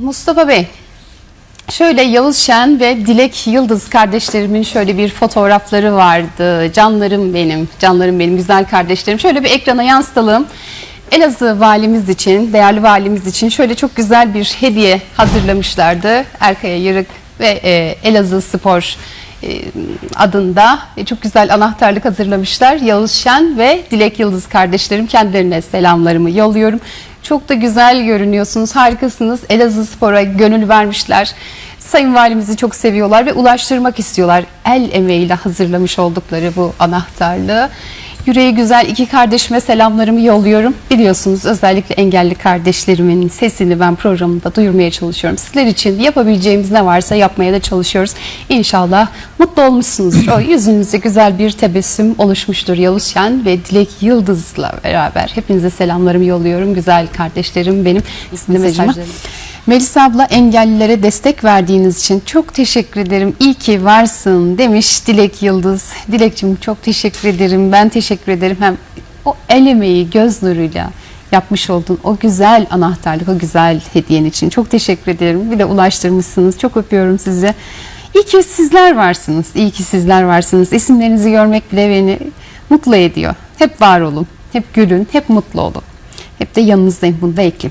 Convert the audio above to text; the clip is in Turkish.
Mustafa Bey, şöyle Yavuz Şen ve Dilek Yıldız kardeşlerimin şöyle bir fotoğrafları vardı. Canlarım benim, canlarım benim, güzel kardeşlerim. Şöyle bir ekrana yansıtalım. Elazığ valimiz için, değerli valimiz için şöyle çok güzel bir hediye hazırlamışlardı. Erkaya Yırık ve e, Elazığ Spor e, adında e, çok güzel anahtarlık hazırlamışlar. Yavuz Şen ve Dilek Yıldız kardeşlerim kendilerine selamlarımı yolluyorum. Çok da güzel görünüyorsunuz, harikasınız. Elazığ Spor'a gönül vermişler. Sayın Valimizi çok seviyorlar ve ulaştırmak istiyorlar. El emeğiyle hazırlamış oldukları bu anahtarlığı. Yüreği güzel iki kardeşime selamlarımı yolluyorum. Biliyorsunuz özellikle engelli kardeşlerimin sesini ben programımda duyurmaya çalışıyorum. Sizler için yapabileceğimiz ne varsa yapmaya da çalışıyoruz. İnşallah mutlu olmuşsunuzdur. O yüzünüzde güzel bir tebessüm oluşmuştur Yavuz Şen ve Dilek Yıldız'la beraber. Hepinize selamlarımı yolluyorum. Güzel kardeşlerim benim. Sizin mesajlarım. Melisa abla engellilere destek verdiğiniz için çok teşekkür ederim. İyi ki varsın demiş Dilek Yıldız. Dilekçim çok teşekkür ederim. Ben teşekkür ederim. Hem o el emeği göz nuruyla yapmış olduğun o güzel anahtarlık, o güzel hediyen için çok teşekkür ederim. Bir de ulaştırmışsınız. Çok öpüyorum sizi. İyi ki sizler varsınız. İyi ki sizler varsınız. İsimlerinizi görmek bile beni mutlu ediyor. Hep var olun. Hep gülün. Hep mutlu olun. Hep de yanınızdayım. Bunu da ekleyeyim.